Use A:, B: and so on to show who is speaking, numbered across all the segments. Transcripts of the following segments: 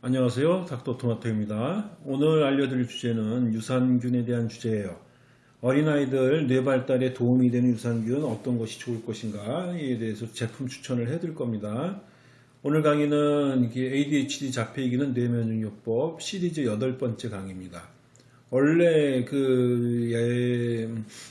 A: 안녕하세요. 닥터토마토입니다. 오늘 알려드릴 주제는 유산균에 대한 주제예요. 어린아이들 뇌발달에 도움이 되는 유산균 어떤 것이 좋을 것인가 에 대해서 제품 추천을 해드릴 겁니다. 오늘 강의는 ADHD 자폐이기는 뇌면역요법 시리즈 여덟 번째 강의입니다. 원래 그 예,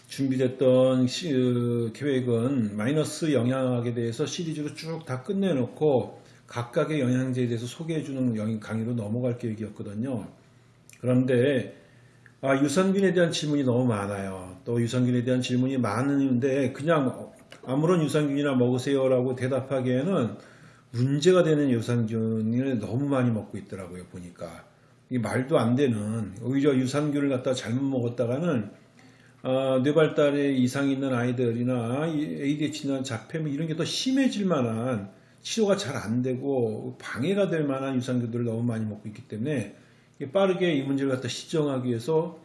A: 준비됐던 시, 어, 계획은 마이너스 영양학에 대해서 시리즈로 쭉 다 끝내놓고 각각의 영양제에 대해서 소개해주는 강의로 넘어갈 계획이었거든요. 그런데 아, 유산균에 대한 질문이 너무 많아요. 또 유산균에 대한 질문이 많은데 그냥 아무런 유산균이나 먹으세요 라고 대답하기에는 문제가 되는 유산균을 너무 많이 먹고 있더라고요. 보니까 이 말도 안 되는 오히려 유산균을 갖다 잘못 먹었다가는 어, 뇌발달에 이상이 있는 아이들이나 ADHD나 자폐 뭐 이런 게 더 심해질 만한 치료가 잘 안 되고 방해가 될 만한 유산균들을 너무 많이 먹고 있기 때문에 빠르게 이 문제를 갖다 시정하기 위해서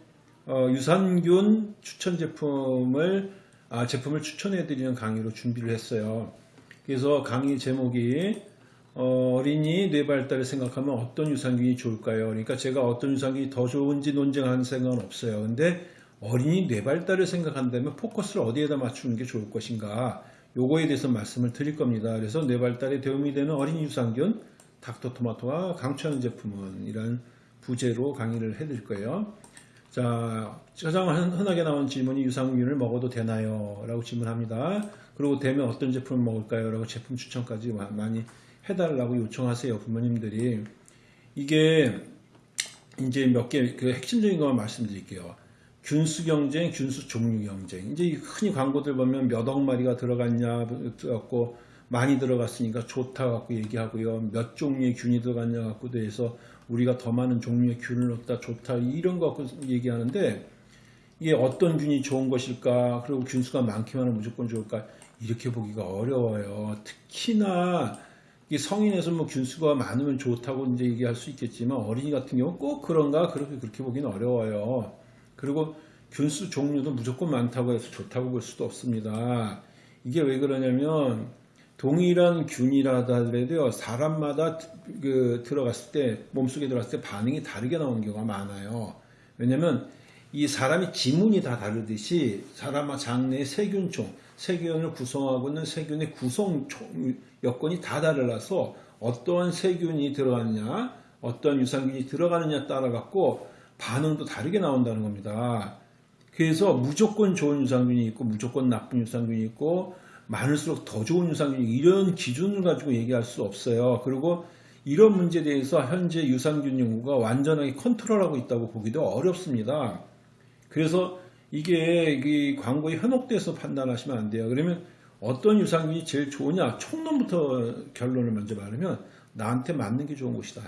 A: 어, 유산균 추천 제품을 아, 제품을 추천해 드리는 강의로 준비를 했어요. 그래서 강의 제목이 어, 린이 뇌발달을 생각하면 어떤 유산균이 좋을까요? 그러니까 제가 어떤 유산균이 더 좋은지 논쟁하는 생각은 없어요. 근데 어린이 뇌발달을 생각한다면 포커스를 어디에다 맞추는 게 좋을 것인가? 요거에 대해서 말씀을 드릴 겁니다. 그래서 뇌발달에 도움이 되는 어린 이 유산균 닥터토마토와 강추하는 제품은 이런 부제로 강의를 해드릴 거예요. 자, 가장 흔하게 나온 질문이 유산균을 먹어도 되나요? 라고 질문합니다. 그리고 되면 어떤 제품을 먹을까요? 라고 제품 추천까지 많이 해달라고 요청하세요. 부모님들이. 이게 이제 몇개그 핵심적인 것만 말씀드릴게요. 균수 경쟁, 균수 종류 경쟁. 이제 흔히 광고들 보면 몇 억 마리가 들어갔냐 갖고 많이 들어갔으니까 좋다 갖고 얘기하고요. 몇 종류의 균이 들어갔냐 갖고도 해서 우리가 더 많은 종류의 균을 넣다 좋다 이런 거 갖고 얘기하는데 이게 어떤 균이 좋은 것일까 그리고 균수가 많기만 하면 무조건 좋을까 이렇게 보기가 어려워요. 특히나 성인에서 뭐 균수가 많으면 좋다고 이제 얘기할 수 있겠지만 어린이 같은 경우 꼭 그런가 그렇게 그렇게 보기는 어려워요. 그리고 균수 종류도 무조건 많다고 해서 좋다고 볼 수도 없습니다. 이게 왜 그러냐면 동일한 균이라 하더라도요 사람마다 그 들어갔을 때 몸속에 들어갔을 때 반응이 다르게 나오는 경우가 많아요. 왜냐면 이 사람이 지문이 다 다르듯이 사람 장내의 세균총, 세균을 구성하고 있는 세균의 구성 여건이 다 달라서 어떠한 세균이 들어갔냐, 어떤 유산균이 들어가느냐 따라 갖고 반응도 다르게 나온다는 겁니다. 그래서 무조건 좋은 유산균이 있고 무조건 나쁜 유산균이 있고 많을수록 더 좋은 유산균이 이런 기준을 가지고 얘기할 수 없어요. 그리고 이런 문제에 대해서 현재 유산균 연구가 완전하게 컨트롤하고 있다고 보기도 어렵습니다. 그래서 이게 이 광고에 현혹돼서 판단하시면 안 돼요. 그러면 어떤 유산균이 제일 좋으냐? 총론부터 결론을 먼저 말하면 나한테 맞는 게 좋은 것이다.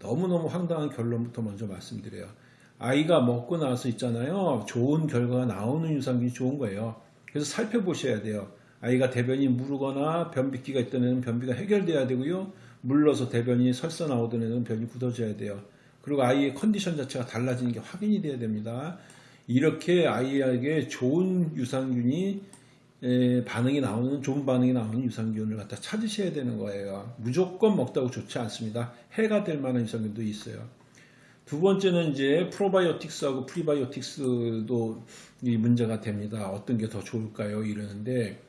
A: 너무너무 황당한 결론부터 먼저 말씀드려요. 아이가 먹고 나서 있잖아요. 좋은 결과가 나오는 유산균이 좋은 거예요. 그래서 살펴보셔야 돼요. 아이가 대변이 무르거나 변비기가 있던 애는 변비가 해결돼야 되고요. 물러서 대변이 설사 나오던 애는 변이 굳어져야 돼요. 그리고 아이의 컨디션 자체가 달라지는 게 확인이 돼야 됩니다. 이렇게 아이에게 좋은 유산균이 반응이 나오는 좋은 반응이 나오는 유산균을 갖다 찾으셔야 되는 거예요. 무조건 먹다고 좋지 않습니다. 해가 될 만한 유산균도 있어요. 두 번째는 이제 프로바이오틱스하고 프리바이오틱스도 이 문제가 됩니다. 어떤 게 더 좋을까요? 이러는데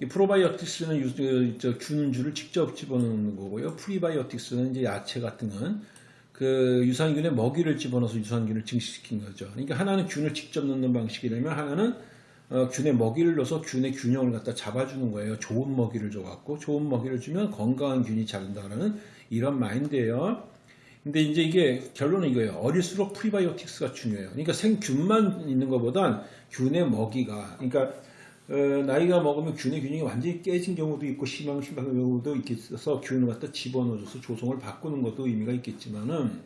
A: 이 프로바이오틱스는 유, 그, 균주를 직접 집어넣는 거고요. 프리바이오틱스는 이제 야채 같은 건 그 유산균에 먹이를 집어넣어서 유산균을 증식시킨 거죠. 그러니까 하나는 균을 직접 넣는 방식이라면 하나는 어, 균에 먹이를 넣어서 균의 균형을 갖다 잡아주는 거예요. 좋은 먹이를 줘갖고 좋은 먹이를 주면 건강한 균이 자른다는 이런 마인드예요. 근데 이제 이게 결론은 이거예요. 어릴수록 프리바이오틱스가 중요해요. 그러니까 생균만 있는 것보단 균의 먹이가 그러니까 어, 나이가 먹으면 균의 균형이 완전히 깨진 경우도 있고 심한 심한 경우도 있겠어서 균을 갖다 집어넣어줘서 조성을 바꾸는 것도 의미가 있겠지만은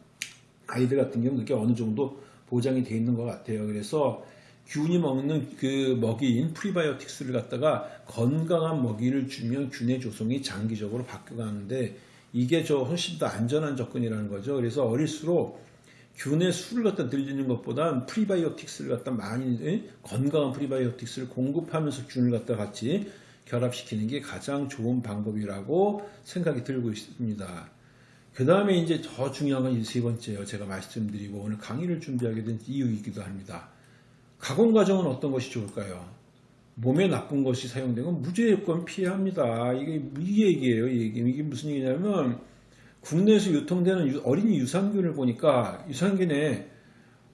A: 아이들 같은 경우는 그게 어느 정도 보장이 돼 있는 것 같아요. 그래서 균이 먹는 그 먹이인 프리바이오틱스를 갖다가 건강한 먹이를 주면 균의 조성이 장기적으로 바뀌어가는데 이게 저 훨씬 더 안전한 접근이라는 거죠. 그래서 어릴수록 균의 수를 갖다 늘리는 것보다 프리바이오틱스를 갖다 많이 건강한 프리바이오틱스를 공급하면서 균을 갖다 같이 결합시키는 게 가장 좋은 방법이라고 생각이 들고 있습니다. 그 다음에 이제 더 중요한 건이세 번째예요. 제가 말씀드리고 오늘 강의를 준비하게 된 이유이기도 합니다. 가공 과정은 어떤 것이 좋을까요? 몸에 나쁜 것이 사용되면 무조건 피해야 합니다. 이게 이 얘기예요. 이 얘기. 이게 무슨 얘기냐면 국내에서 유통되는 유- 어린이 유산균을 보니까 유산균에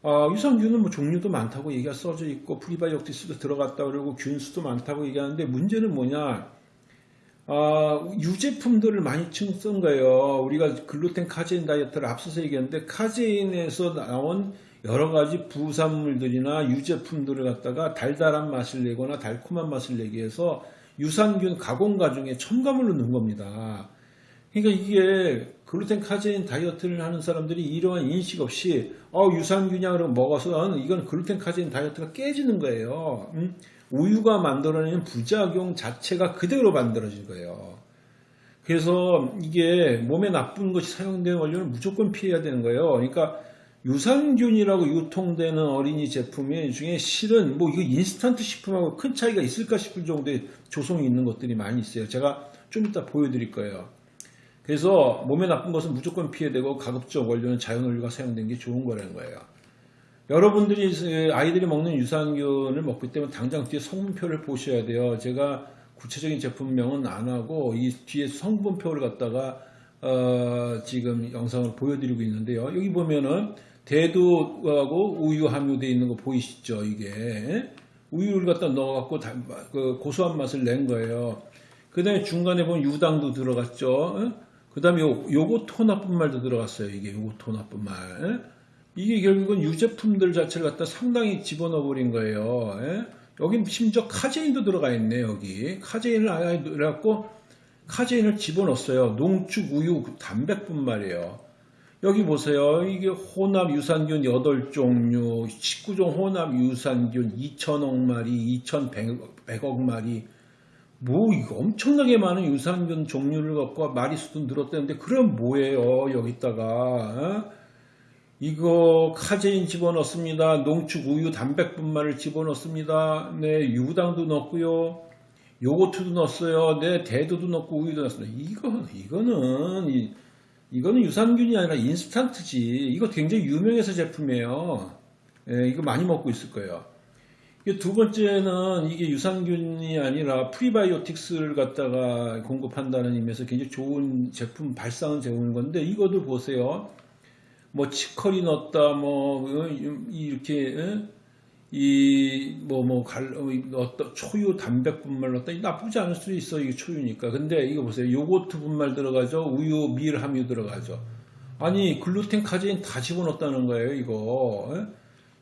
A: 아, 유산균은 뭐 종류도 많다고 얘기가 써져 있고 프리바이오틱스도 들어갔다 그러고 균수도 많다고 얘기하는데 문제는 뭐냐? 아, 유제품들을 많이 층쓴 거예요. 우리가 글루텐 카제인 다이어트를 앞서서 얘기했는데 카제인에서 나온 여러 가지 부산물들이나 유제품들을 갖다가 달달한 맛을 내거나 달콤한 맛을 내기 위해서 유산균 가공 과정에 첨가물로 넣은 겁니다. 그러니까 이게 글루텐 카제인 다이어트를 하는 사람들이 이러한 인식 없이 어 유산균이야 그러고 먹어서 이건 글루텐 카제인 다이어트가 깨지는 거예요. 음? 우유가 만들어내는 부작용 자체가 그대로 만들어진 거예요. 그래서 이게 몸에 나쁜 것이 사용되는 원료는 무조건 피해야 되는 거예요. 그러니까 유산균이라고 유통되는 어린이 제품 중에 실은 뭐 이거 인스턴트 식품하고 큰 차이가 있을까 싶을 정도의 조성이 있는 것들이 많이 있어요. 제가 좀 이따 보여드릴 거예요. 그래서 몸에 나쁜 것은 무조건 피해야 되고 가급적 원료는 자연 원료가 사용된 게 좋은 거라는 거예요. 여러분들이 아이들이 먹는 유산균을 먹기 때문에 당장 뒤에 성분표를 보셔야 돼요. 제가 구체적인 제품명은 안 하고 이 뒤에 성분표를 갖다가 어, 지금 영상을 보여드리고 있는데요. 여기 보면은 대두하고 우유 함유되어 있는 거 보이시죠? 이게 우유를 갖다 넣어갖고 다- 그 고소한 맛을 낸 거예요. 그 다음에 중간에 보면 유당도 들어갔죠. 그 다음에 요거 토 나쁜 말도 들어갔어요. 이게 요거 토 나쁜 말. 이게 결국은 유제품들 자체를 갖다 상당히 집어넣어 버린 거예요. 예? 여긴 심지어 카제인도 들어가 있네, 여기. 카제인을 아예 넣어갖고 카제인을 집어넣었어요. 농축 우유 단백분 말이에요. 여기 보세요. 이게 혼합 유산균 8종류, 19종 혼합 유산균 2천억 마리, 2,100억 마리. 뭐 이거 엄청나게 많은 유산균 종류를 갖고 마리 수도 늘었다는데 그럼 뭐예요? 여기다가 어? 이거 카제인 집어넣습니다. 농축 우유 단백분말을 집어넣습니다. 네, 유당도 넣고요. 요거트도 넣었어요. 네, 대두도 넣고 우유도 넣었습니다. 이거 이거는 이, 이거는 유산균이 아니라 인스턴트지. 이거 굉장히 유명해서 제품이에요. 예, 이거 많이 먹고 있을 거예요. 두 번째는 이게 유산균이 아니라 프리바이오틱스를 갖다가 공급한다는 의미에서 굉장히 좋은 제품 발상은 제공인 건데 이것도 보세요. 뭐 치커리 넣었다 뭐 어, 이렇게 이뭐뭐 넣었다 초유 단백 분말 넣었다 나쁘지 않을 수도 있어 이게 초유니까. 근데 이거 보세요. 요거트 분말 들어가죠? 우유 밀 함유 들어가죠? 아니 글루텐 카제인 다 집어넣었다는 거예요 이거. 예?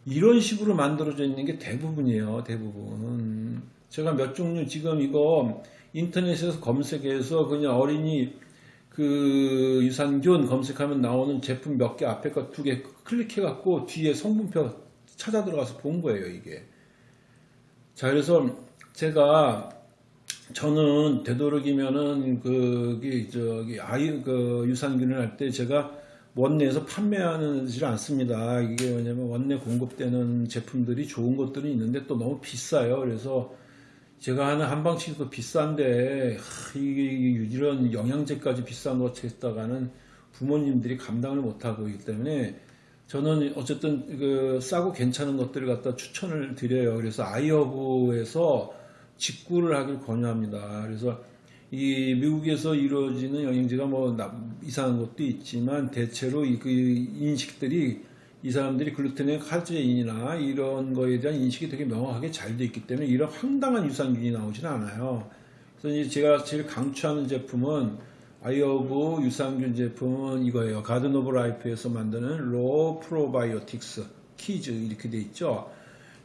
A: 이런 식으로 만들어져 있는 게 대부분이에요 대부분. 제가 몇 종류 지금 이거 인터넷에서 검색해서 그냥 어린이 그 유산균 검색하면 나오는 제품 몇 개 앞에 거 두 개 클릭해 갖고 뒤에 성분표 찾아 들어가서 본 거예요 이게. 자 그래서 제가 저는 되도록이면은 그기 저기 아이 그 유산균을 할 때 제가 원내에서 판매하지 않습니다. 이게 왜냐면 원내 공급되는 제품들이 좋은 것들이 있는데 또 너무 비싸요. 그래서 제가 하는 한방치도 비싼데 하, 이게 이런 영양제까지 비싼 거 했다가는 부모님들이 감당을 못하고 있기 때문에 저는 어쨌든 그 싸고 괜찮은 것들을 갖다 추천을 드려요. 그래서 아이허브에서 직구를 하길 권유합니다. 그래서 이 미국에서 이루어지는 영양제가 뭐 이상한 것도 있지만 대체로 그 인식들이 이 사람들이 글루텐의 카제인이나 이런 거에 대한 인식이 되게 명확하게 잘 돼 있기 때문에 이런 황당한 유산균이 나오지는 않아요. 그래서 제가 제일 강추하는 제품은 아이허브 유산균 제품은 이거예요. Garden of Life에서 만드는 RAW Probiotics Kids 이렇게 돼 있죠.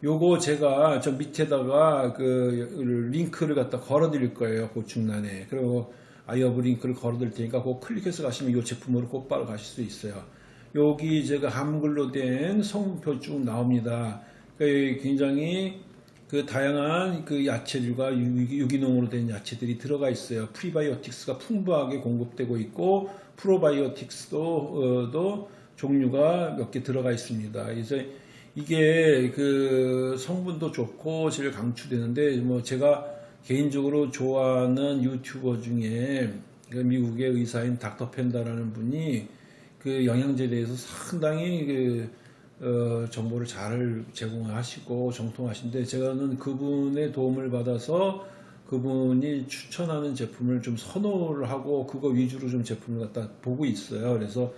A: 요거 제가 저 밑에다가 그 링크를 갖다 걸어 드릴 거예요. 고정란에. 그리고 아이허브 링크를 걸어 드릴 테니까 그거 클릭해서 가시면 이 제품으로 곧바로 가실 수 있어요. 여기 제가 한글로 된 성분표 쭉 나옵니다. 그러니까 굉장히 그 다양한 그 야채들과 유기농으로 된 야채들이 들어가 있어요. 프리바이오틱스가 풍부하게 공급되고 있고 프로바이오틱스도 어, 종류가 몇 개 들어가 있습니다. 그래서 이게 그 성분도 좋고 제일 강추되는데 뭐 제가 개인적으로 좋아하는 유튜버 중에 그 미국의 의사인 닥터 펜다라는 분이 그 영양제에 대해서 상당히 그 어, 정보를 잘 제공하시고 정통하신데 제가는 그분의 도움을 받아서 그분이 추천하는 제품을 좀 선호를 하고 그거 위주로 좀 제품을 갖다 보고 있어요. 그래서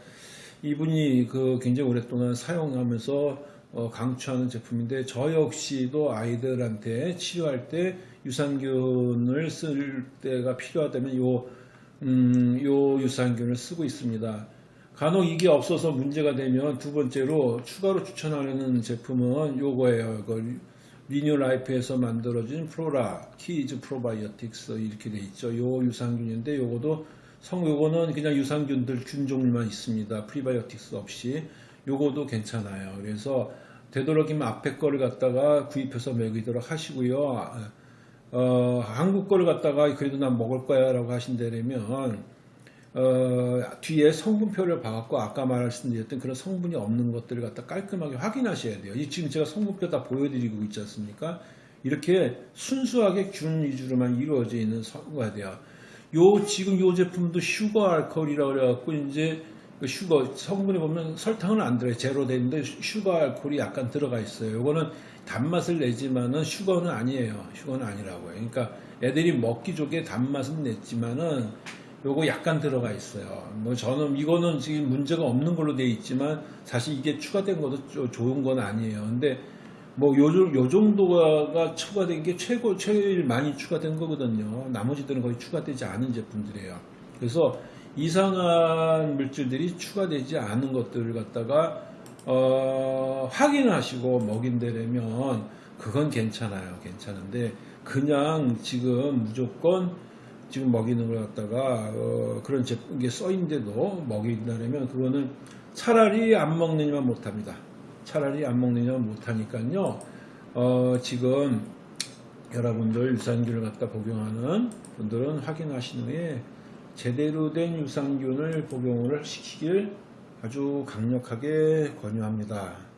A: 이분이 그 굉장히 오랫동안 사용하면서 어, 강추하는 제품인데 저 역시도 아이들한테 치료할 때 유산균을 쓸 때가 필요하다면 요, 음, 요 유산균을 쓰고 있습니다. 간혹 이게 없어서 문제가 되면 두 번째로 추가로 추천하는 제품은 요거예요. 이거 Renew Life에서 만들어진 Flora Kids Probiotics 이렇게 돼 있죠. 요 유산균인데 요거도 성 요거는 그냥 유산균들 균 종류만 있습니다. 프리바이오틱스 없이 요거도 괜찮아요. 그래서 되도록이면 앞에 거를 갖다가 구입해서 먹이도록 하시고요. 어, 한국 거를 갖다가 그래도 난 먹을 거야 라고 하신다면 어, 뒤에 성분표를 봐갖고 아까 말씀드렸던 그런 성분이 없는 것들을 갖다 깔끔하게 확인하셔야 돼요. 이 지금 제가 성분표 다 보여드리고 있지 않습니까? 이렇게 순수하게 균 위주로만 이루어져 있는 성분가 돼요. 요 지금 요 제품도 sugar alcohol이라고 그래갖고 이제 그 sugar 성분에 보면 설탕은 안 들어요. 제로 되는데 sugar alcohol이 약간 들어가 있어요. 요거는 단맛을 내지만은 슈거는 아니에요. 슈거는 아니라고요. 그러니까 애들이 먹기 좋게 단맛은 냈지만은 요거 약간 들어가 있어요. 뭐 저는 이거는 지금 문제가 없는 걸로 돼 있지만 사실 이게 추가된 것도 조- 좋은 건 아니에요. 근데 뭐 요, 요 정도가 추가된 게 최고 제일 많이 추가된 거거든요. 나머지들은 거의 추가되지 않은 제품들이에요. 그래서 이상한 물질들이 추가되지 않은 것들을 갖다가 어, 확인하시고 먹인다면 그건 괜찮아요. 괜찮은데 그냥 지금 무조건 지금 먹이는 걸 갖다가 어, 그런 제품 게 써 있는데도 먹인다면 그거는 차라리 안 먹느냐만 못합니다. 차라리 안 먹느냐만 못하니까요. 어, 지금 여러분들 유산균을 갖다 복용하는 분들은 확인하신 후에 제대로 된 유산균을 복용을 시키길 아주 강력하게 권유합니다.